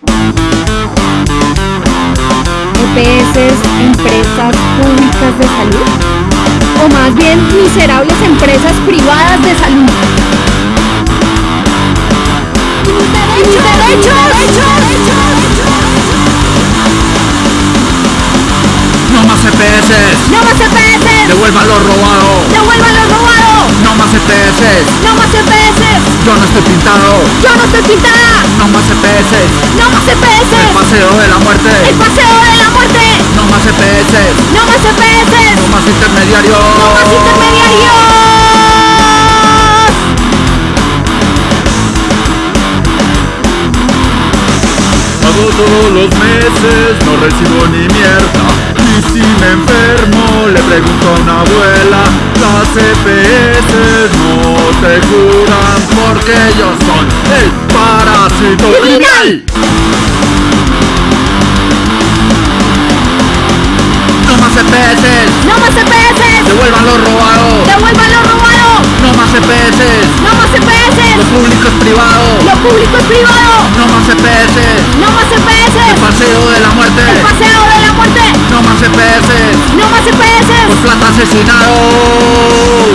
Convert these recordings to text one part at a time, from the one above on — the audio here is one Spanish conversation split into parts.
EPS, empresas públicas de salud, o más bien miserables empresas privadas de salud. ¡Mis derechos! No más EPS, ¡No más EPS! devuelvan lo robado. ¡Devuelvan lo robado! No más EPS, ¡No más EPS! yo no estoy pintado. ¡Yo no estoy pintada! Intermediarios. ¡No más intermediarios! Pago todos los meses, no recibo ni mierda. Y si me enfermo, le pregunto a una abuela. Las EPS no te curan porque ellos son el parásito criminal. Devuelvan lo robado. ¡Devuelvan lo robado! No más EPS, ¡No más lo EPS! público es privado. ¡Lo público es privado! No más EPS, ¡No más el EPS! paseo de la muerte. ¡El paseo de la muerte! No más EPS. ¡No más por EPS! plata asesinados.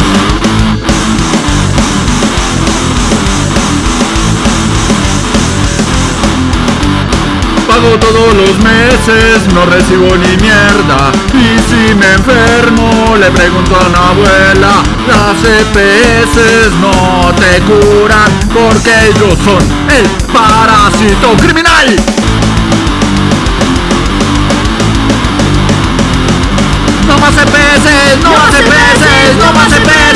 Pago todos los meses, no recibo ni mierda. Y si me enfermo, le pregunto a una abuela. Las EPS no te curan porque ellos son el parásito criminal. No más EPS, no más EPS, no más EPS, no más EPS.